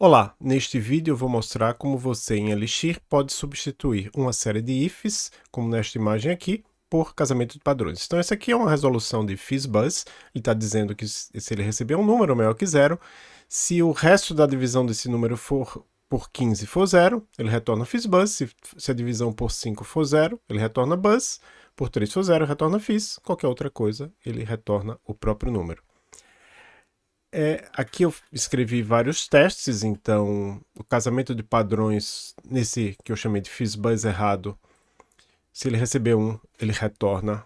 Olá, neste vídeo eu vou mostrar como você em Elixir pode substituir uma série de ifs, como nesta imagem aqui, por casamento de padrões. Então essa aqui é uma resolução de FizzBuzz, ele está dizendo que se ele receber um número maior que zero, se o resto da divisão desse número for por 15 for zero, ele retorna FizzBuzz, se, se a divisão por 5 for zero, ele retorna Buzz, por 3 for zero, retorna Fizz, qualquer outra coisa, ele retorna o próprio número. É, aqui eu escrevi vários testes, então o casamento de padrões nesse que eu chamei de FizzBuzz errado, se ele receber 1, ele retorna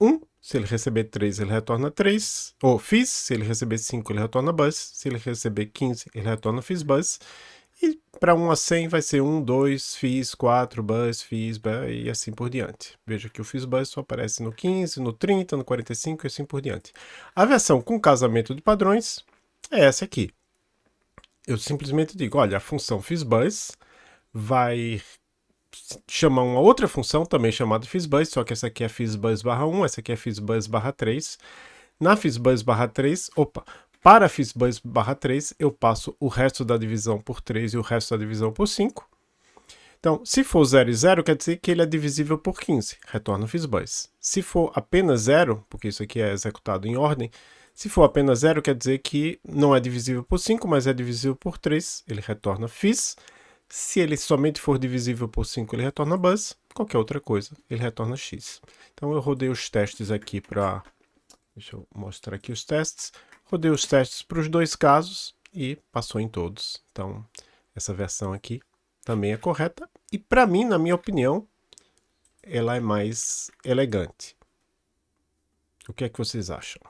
1, se ele receber 3, ele retorna 3, ou Fizz, se ele receber 5, ele retorna Buzz, se ele receber 15, ele retorna FizzBuzz, e para 1 a 100 vai ser 1, 2, Fizz, 4, Buzz, Fizz, Buzz, e assim por diante. Veja que o FizzBuzz só aparece no 15, no 30, no 45 e assim por diante. A versão com casamento de padrões é essa aqui. Eu simplesmente digo, olha, a função FizzBuzz vai chamar uma outra função também chamada FizzBuzz, só que essa aqui é FizzBuzz barra 1, essa aqui é FizzBuzz barra 3. Na FizzBuzz barra 3, opa, para FizzBuzz barra 3, eu passo o resto da divisão por 3 e o resto da divisão por 5. Então, se for 0 e 0, quer dizer que ele é divisível por 15, retorna o FizzBuzz. Se for apenas 0, porque isso aqui é executado em ordem, se for apenas 0, quer dizer que não é divisível por 5, mas é divisível por 3, ele retorna Fizz. Se ele somente for divisível por 5, ele retorna Buzz. Qualquer outra coisa, ele retorna X. Então eu rodei os testes aqui para... Deixa eu mostrar aqui os testes. Rodei os testes para os dois casos e passou em todos. Então, essa versão aqui também é correta. E para mim, na minha opinião, ela é mais elegante. O que é que vocês acham?